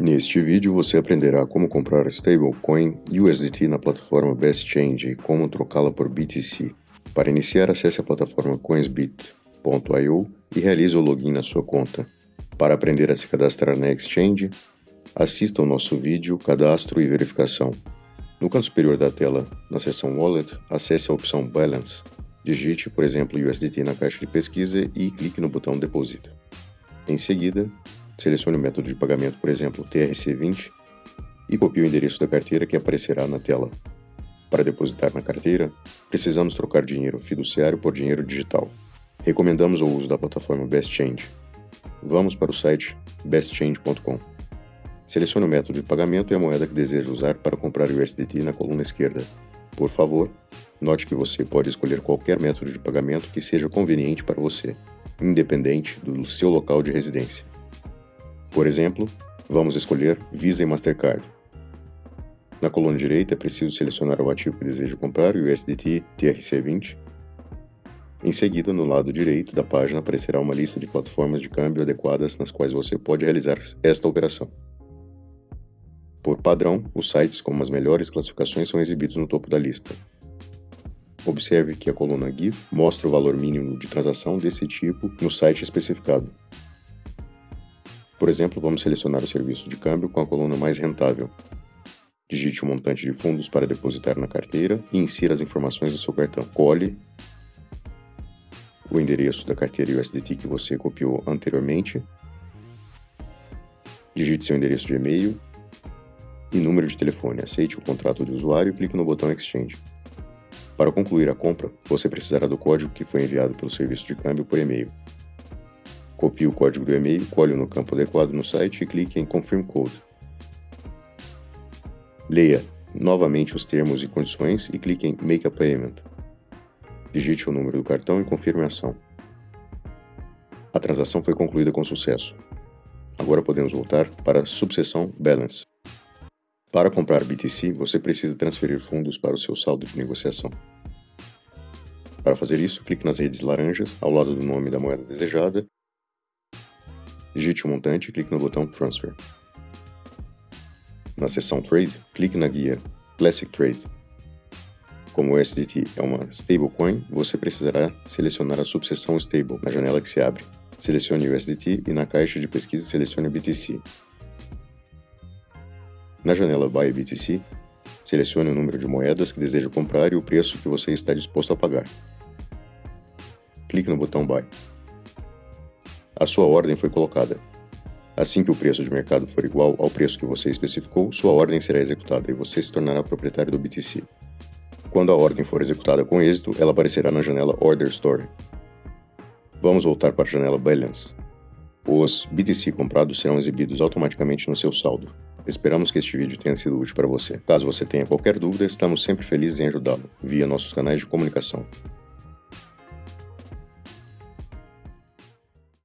Neste vídeo você aprenderá como comprar stablecoin USDT na plataforma BestChange e como trocá-la por BTC. Para iniciar, acesse a plataforma coinsbit.io e realize o login na sua conta. Para aprender a se cadastrar na exchange, assista ao nosso vídeo Cadastro e Verificação. No canto superior da tela, na seção Wallet, acesse a opção Balance. Digite, por exemplo, USDT na caixa de pesquisa e clique no botão Deposita. Em seguida, Selecione o método de pagamento, por exemplo, TRC20, e copie o endereço da carteira que aparecerá na tela. Para depositar na carteira, precisamos trocar dinheiro fiduciário por dinheiro digital. Recomendamos o uso da plataforma BestChange. Vamos para o site bestchange.com. Selecione o método de pagamento e a moeda que deseja usar para comprar USDT na coluna esquerda. Por favor, note que você pode escolher qualquer método de pagamento que seja conveniente para você, independente do seu local de residência. Por exemplo, vamos escolher Visa e Mastercard. Na coluna direita é preciso selecionar o ativo que deseja comprar, o USDT TRC20. Em seguida, no lado direito da página aparecerá uma lista de plataformas de câmbio adequadas nas quais você pode realizar esta operação. Por padrão, os sites com as melhores classificações são exibidos no topo da lista. Observe que a coluna GIF mostra o valor mínimo de transação desse tipo no site especificado. Por exemplo, vamos selecionar o serviço de câmbio com a coluna mais rentável. Digite o montante de fundos para depositar na carteira e insira as informações do seu cartão. Cole o endereço da carteira USDT que você copiou anteriormente. Digite seu endereço de e-mail e número de telefone. Aceite o contrato de usuário e clique no botão Exchange. Para concluir a compra, você precisará do código que foi enviado pelo serviço de câmbio por e-mail. Copie o código do e-mail, colhe no campo adequado no site e clique em Confirm Code. Leia novamente os termos e condições e clique em Make a Payment. Digite o número do cartão e confirme a ação. A transação foi concluída com sucesso. Agora podemos voltar para a subseção Balance. Para comprar BTC, você precisa transferir fundos para o seu saldo de negociação. Para fazer isso, clique nas redes laranjas ao lado do nome da moeda desejada Digite o montante e clique no botão Transfer. Na seção Trade, clique na guia Classic Trade. Como o USDT é uma stablecoin, você precisará selecionar a subseção Stable na janela que se abre. Selecione USDT e na caixa de pesquisa selecione BTC. Na janela Buy BTC, selecione o número de moedas que deseja comprar e o preço que você está disposto a pagar. Clique no botão Buy a sua ordem foi colocada. Assim que o preço de mercado for igual ao preço que você especificou, sua ordem será executada e você se tornará proprietário do BTC. Quando a ordem for executada com êxito, ela aparecerá na janela Order Story. Vamos voltar para a janela Balance. Os BTC comprados serão exibidos automaticamente no seu saldo. Esperamos que este vídeo tenha sido útil para você. Caso você tenha qualquer dúvida, estamos sempre felizes em ajudá-lo, via nossos canais de comunicação.